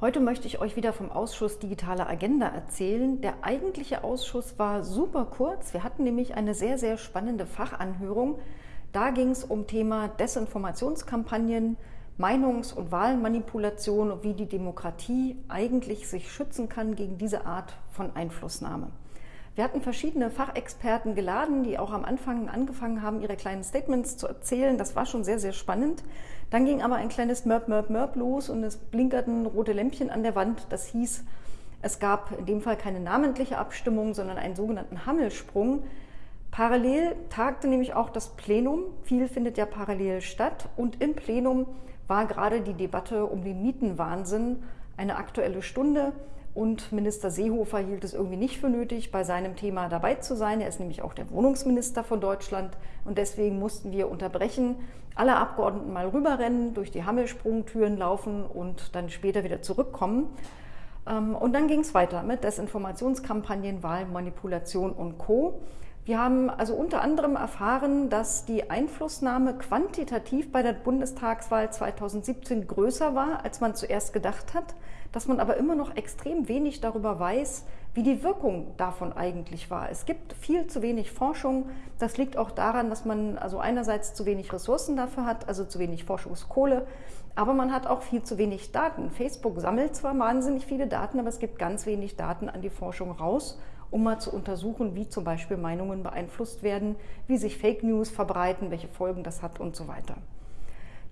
Heute möchte ich euch wieder vom Ausschuss Digitale Agenda erzählen. Der eigentliche Ausschuss war super kurz. Wir hatten nämlich eine sehr, sehr spannende Fachanhörung. Da ging es um Thema Desinformationskampagnen, Meinungs- und Wahlmanipulation und wie die Demokratie eigentlich sich schützen kann gegen diese Art von Einflussnahme. Wir hatten verschiedene Fachexperten geladen, die auch am Anfang angefangen haben, ihre kleinen Statements zu erzählen. Das war schon sehr, sehr spannend. Dann ging aber ein kleines Mörb, Mörb, Mörb los und es blinkerten rote Lämpchen an der Wand. Das hieß, es gab in dem Fall keine namentliche Abstimmung, sondern einen sogenannten Hammelsprung. Parallel tagte nämlich auch das Plenum. Viel findet ja parallel statt. Und im Plenum war gerade die Debatte um den Mietenwahnsinn eine aktuelle Stunde. Und Minister Seehofer hielt es irgendwie nicht für nötig, bei seinem Thema dabei zu sein. Er ist nämlich auch der Wohnungsminister von Deutschland. Und deswegen mussten wir unterbrechen, alle Abgeordneten mal rüberrennen, durch die Hammelsprungtüren laufen und dann später wieder zurückkommen. Ähm, und dann ging es weiter mit Desinformationskampagnen, Wahlmanipulation und Co. Wir haben also unter anderem erfahren, dass die Einflussnahme quantitativ bei der Bundestagswahl 2017 größer war, als man zuerst gedacht hat, dass man aber immer noch extrem wenig darüber weiß, wie die Wirkung davon eigentlich war. Es gibt viel zu wenig Forschung. Das liegt auch daran, dass man also einerseits zu wenig Ressourcen dafür hat, also zu wenig Forschungskohle, aber man hat auch viel zu wenig Daten. Facebook sammelt zwar wahnsinnig viele Daten, aber es gibt ganz wenig Daten an die Forschung raus um mal zu untersuchen, wie zum Beispiel Meinungen beeinflusst werden, wie sich Fake News verbreiten, welche Folgen das hat und so weiter.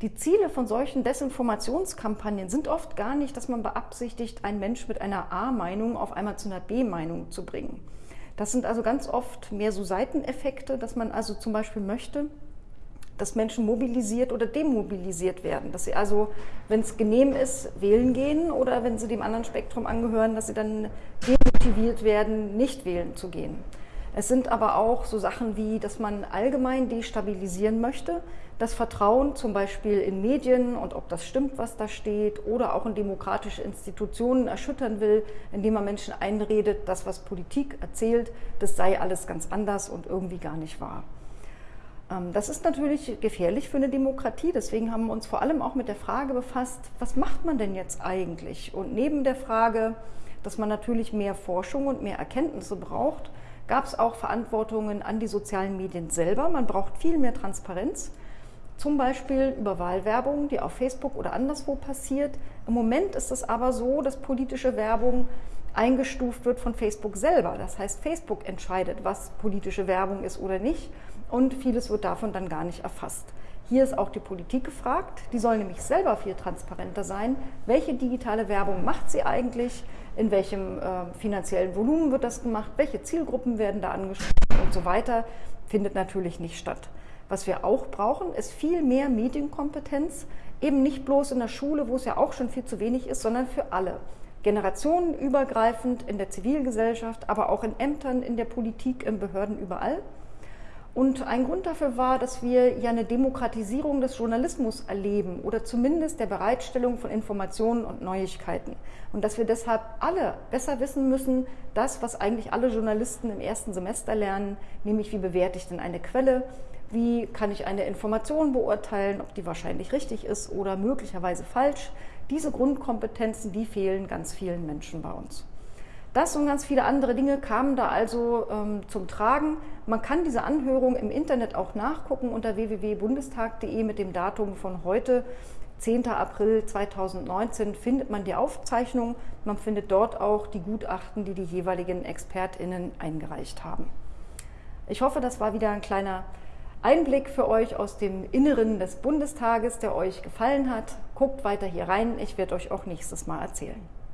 Die Ziele von solchen Desinformationskampagnen sind oft gar nicht, dass man beabsichtigt, einen Mensch mit einer A-Meinung auf einmal zu einer B-Meinung zu bringen. Das sind also ganz oft mehr so Seiteneffekte, dass man also zum Beispiel möchte, dass Menschen mobilisiert oder demobilisiert werden. Dass sie also, wenn es genehm ist, wählen gehen oder wenn sie dem anderen Spektrum angehören, dass sie dann demotiviert werden, nicht wählen zu gehen. Es sind aber auch so Sachen wie, dass man allgemein destabilisieren möchte, das Vertrauen zum Beispiel in Medien und ob das stimmt, was da steht, oder auch in demokratische Institutionen erschüttern will, indem man Menschen einredet, das, was Politik erzählt, das sei alles ganz anders und irgendwie gar nicht wahr. Ähm, das ist natürlich gefährlich für eine Demokratie. Deswegen haben wir uns vor allem auch mit der Frage befasst, was macht man denn jetzt eigentlich? Und neben der Frage, dass man natürlich mehr Forschung und mehr Erkenntnisse braucht, gab es auch Verantwortungen an die sozialen Medien selber. Man braucht viel mehr Transparenz, zum Beispiel über Wahlwerbung, die auf Facebook oder anderswo passiert. Im Moment ist es aber so, dass politische Werbung eingestuft wird von Facebook selber. Das heißt, Facebook entscheidet, was politische Werbung ist oder nicht und vieles wird davon dann gar nicht erfasst. Hier ist auch die Politik gefragt. Die soll nämlich selber viel transparenter sein. Welche digitale Werbung macht sie eigentlich? In welchem äh, finanziellen Volumen wird das gemacht? Welche Zielgruppen werden da angesprochen und so weiter? Findet natürlich nicht statt. Was wir auch brauchen, ist viel mehr Medienkompetenz. Eben nicht bloß in der Schule, wo es ja auch schon viel zu wenig ist, sondern für alle generationenübergreifend in der Zivilgesellschaft, aber auch in Ämtern, in der Politik, in Behörden, überall. Und ein Grund dafür war, dass wir ja eine Demokratisierung des Journalismus erleben oder zumindest der Bereitstellung von Informationen und Neuigkeiten. Und dass wir deshalb alle besser wissen müssen, das, was eigentlich alle Journalisten im ersten Semester lernen, nämlich wie bewerte ich denn eine Quelle, wie kann ich eine Information beurteilen, ob die wahrscheinlich richtig ist oder möglicherweise falsch. Diese Grundkompetenzen, die fehlen ganz vielen Menschen bei uns. Das und ganz viele andere Dinge kamen da also ähm, zum Tragen. Man kann diese Anhörung im Internet auch nachgucken unter www.bundestag.de mit dem Datum von heute. 10. April 2019 findet man die Aufzeichnung. Man findet dort auch die Gutachten, die die jeweiligen ExpertInnen eingereicht haben. Ich hoffe, das war wieder ein kleiner Einblick für euch aus dem Inneren des Bundestages, der euch gefallen hat. Guckt weiter hier rein. Ich werde euch auch nächstes Mal erzählen.